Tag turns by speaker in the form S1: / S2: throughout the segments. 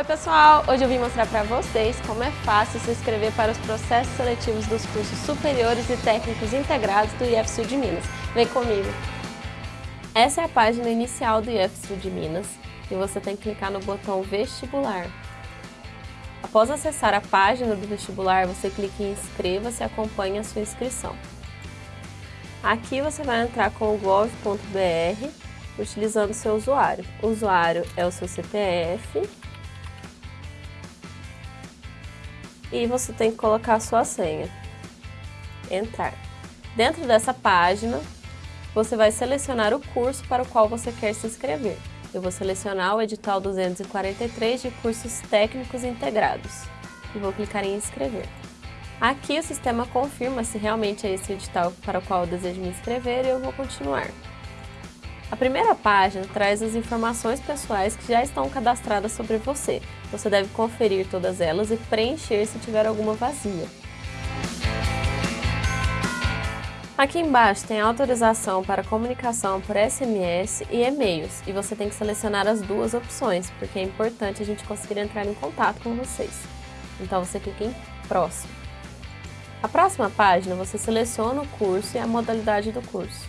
S1: Oi pessoal, hoje eu vim mostrar para vocês como é fácil se inscrever para os processos seletivos dos cursos superiores e técnicos integrados do IFSU de Minas. Vem comigo! Essa é a página inicial do IFSU de Minas e você tem que clicar no botão vestibular. Após acessar a página do vestibular, você clica em inscreva-se e acompanhe a sua inscrição. Aqui você vai entrar com o gov.br utilizando seu usuário. O usuário é o seu CPF e você tem que colocar a sua senha. Entrar. Dentro dessa página, você vai selecionar o curso para o qual você quer se inscrever. Eu vou selecionar o edital 243 de cursos técnicos integrados e vou clicar em inscrever. Aqui o sistema confirma se realmente é esse edital para o qual eu desejo me inscrever e eu vou continuar. A primeira página traz as informações pessoais que já estão cadastradas sobre você. Você deve conferir todas elas e preencher se tiver alguma vazia. Aqui embaixo tem autorização para comunicação por SMS e e-mails e você tem que selecionar as duas opções, porque é importante a gente conseguir entrar em contato com vocês. Então você clica em Próximo. A próxima página você seleciona o curso e a modalidade do curso.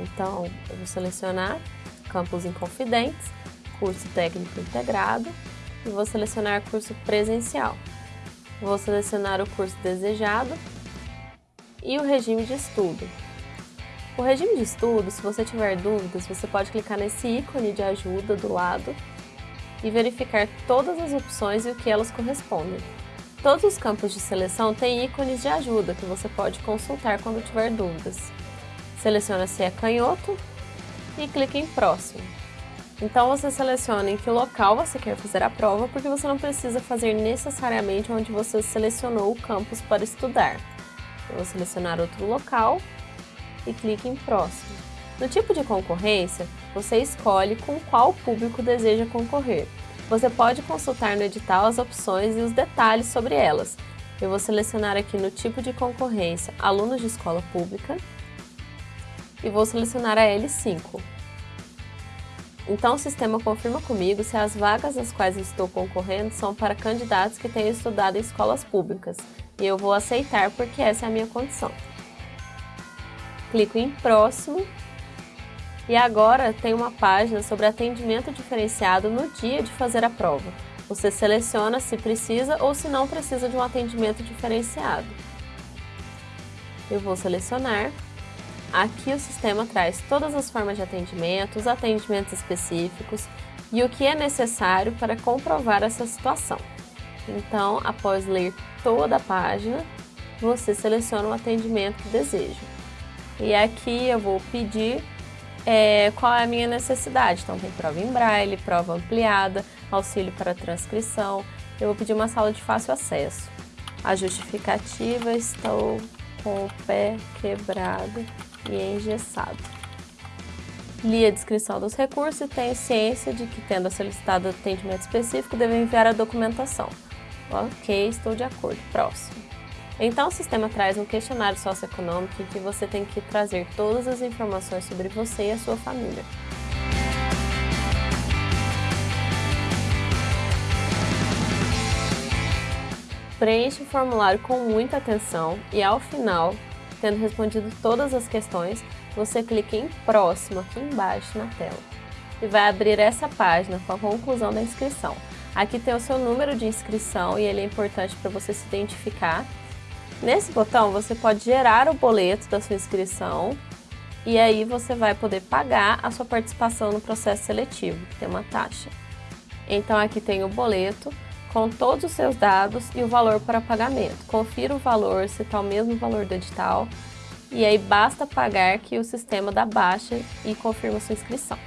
S1: Então, eu vou selecionar Campus Inconfidentes, curso técnico integrado e vou selecionar curso presencial. Vou selecionar o curso desejado e o regime de estudo. O regime de estudo, se você tiver dúvidas, você pode clicar nesse ícone de ajuda do lado e verificar todas as opções e o que elas correspondem. Todos os campos de seleção têm ícones de ajuda que você pode consultar quando tiver dúvidas seleciona se é canhoto e clica em próximo. Então você seleciona em que local você quer fazer a prova, porque você não precisa fazer necessariamente onde você selecionou o campus para estudar. Eu vou selecionar outro local e clique em próximo. No tipo de concorrência, você escolhe com qual público deseja concorrer. Você pode consultar no edital as opções e os detalhes sobre elas. Eu vou selecionar aqui no tipo de concorrência alunos de escola pública e vou selecionar a L5. Então o sistema confirma comigo se as vagas às quais estou concorrendo são para candidatos que tenham estudado em escolas públicas e eu vou aceitar porque essa é a minha condição. Clico em próximo e agora tem uma página sobre atendimento diferenciado no dia de fazer a prova. Você seleciona se precisa ou se não precisa de um atendimento diferenciado. Eu vou selecionar Aqui o sistema traz todas as formas de atendimento, os atendimentos específicos e o que é necessário para comprovar essa situação. Então, após ler toda a página, você seleciona o atendimento que deseja. E aqui eu vou pedir é, qual é a minha necessidade. Então, tem prova em braille, prova ampliada, auxílio para transcrição. Eu vou pedir uma sala de fácil acesso. A justificativa, estou com o pé quebrado e engessado. Li a descrição dos recursos e tenho ciência de que, tendo solicitado atendimento específico, devo enviar a documentação. Ok, estou de acordo. Próximo. Então, o sistema traz um questionário socioeconômico em que você tem que trazer todas as informações sobre você e a sua família. Preencha o formulário com muita atenção e, ao final, Tendo respondido todas as questões, você clica em Próximo aqui embaixo na tela e vai abrir essa página com a conclusão da inscrição. Aqui tem o seu número de inscrição e ele é importante para você se identificar. Nesse botão você pode gerar o boleto da sua inscrição e aí você vai poder pagar a sua participação no processo seletivo, que tem uma taxa. Então aqui tem o boleto com todos os seus dados e o valor para pagamento. Confira o valor, se está o mesmo valor do edital, e aí basta pagar que o sistema dá baixa e confirma sua inscrição.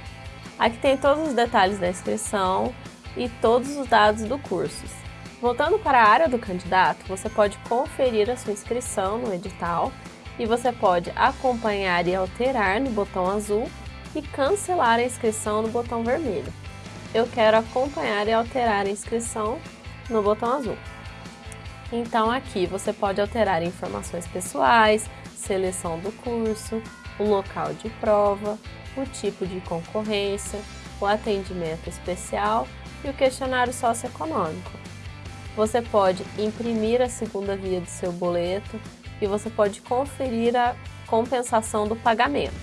S1: Aqui tem todos os detalhes da inscrição e todos os dados do curso. Voltando para a área do candidato, você pode conferir a sua inscrição no edital e você pode acompanhar e alterar no botão azul e cancelar a inscrição no botão vermelho. Eu quero acompanhar e alterar a inscrição no botão azul. Então aqui você pode alterar informações pessoais, seleção do curso, o local de prova, o tipo de concorrência, o atendimento especial e o questionário socioeconômico. Você pode imprimir a segunda via do seu boleto e você pode conferir a compensação do pagamento.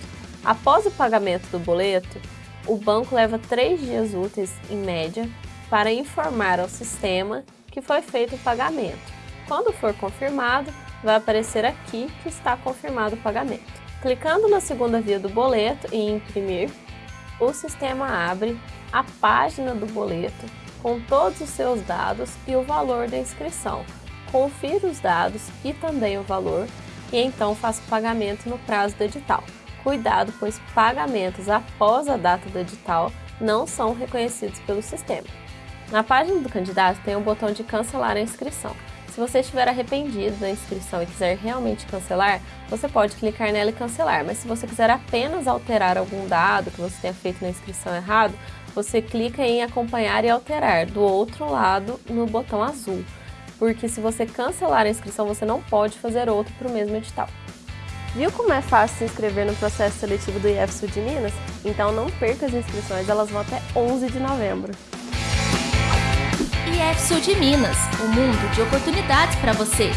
S1: Após o pagamento do boleto, o banco leva três dias úteis, em média, para informar ao sistema que foi feito o pagamento. Quando for confirmado, vai aparecer aqui que está confirmado o pagamento. Clicando na segunda via do boleto e imprimir, o sistema abre a página do boleto com todos os seus dados e o valor da inscrição. Confira os dados e também o valor e então faça o pagamento no prazo do edital. Cuidado, pois pagamentos após a data do edital não são reconhecidos pelo sistema. Na página do candidato tem o um botão de cancelar a inscrição. Se você estiver arrependido da inscrição e quiser realmente cancelar, você pode clicar nela e cancelar, mas se você quiser apenas alterar algum dado que você tenha feito na inscrição errado, você clica em acompanhar e alterar do outro lado no botão azul, porque se você cancelar a inscrição, você não pode fazer outro para o mesmo edital. Viu como é fácil se inscrever no processo seletivo do IF Sul de Minas? Então não perca as inscrições, elas vão até 11 de novembro.
S2: IF Sul de Minas, um mundo de oportunidades para você.